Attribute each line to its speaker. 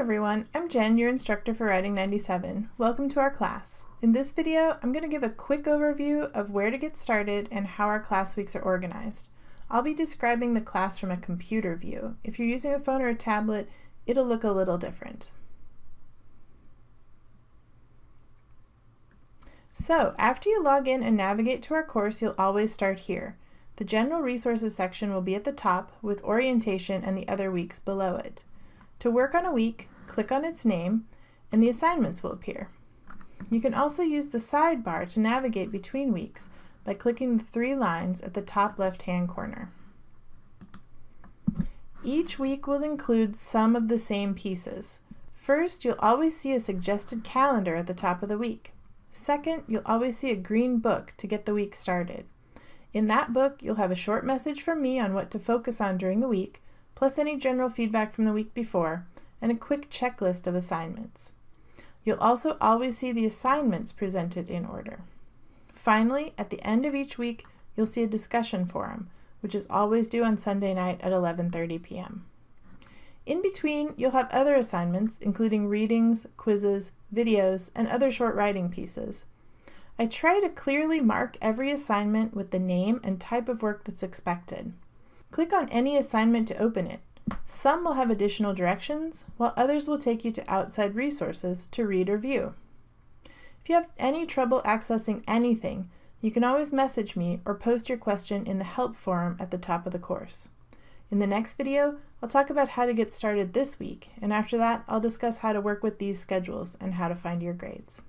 Speaker 1: everyone, I'm Jen, your instructor for Writing 97. Welcome to our class. In this video, I'm going to give a quick overview of where to get started and how our class weeks are organized. I'll be describing the class from a computer view. If you're using a phone or a tablet, it'll look a little different. So, after you log in and navigate to our course, you'll always start here. The General Resources section will be at the top, with orientation and the other weeks below it. To work on a week, click on its name, and the assignments will appear. You can also use the sidebar to navigate between weeks by clicking the three lines at the top left-hand corner. Each week will include some of the same pieces. First, you'll always see a suggested calendar at the top of the week. Second, you'll always see a green book to get the week started. In that book, you'll have a short message from me on what to focus on during the week, plus any general feedback from the week before, and a quick checklist of assignments. You'll also always see the assignments presented in order. Finally, at the end of each week, you'll see a discussion forum, which is always due on Sunday night at 11.30 p.m. In between, you'll have other assignments, including readings, quizzes, videos, and other short writing pieces. I try to clearly mark every assignment with the name and type of work that's expected. Click on any assignment to open it. Some will have additional directions, while others will take you to outside resources to read or view. If you have any trouble accessing anything, you can always message me or post your question in the help forum at the top of the course. In the next video, I'll talk about how to get started this week, and after that, I'll discuss how to work with these schedules and how to find your grades.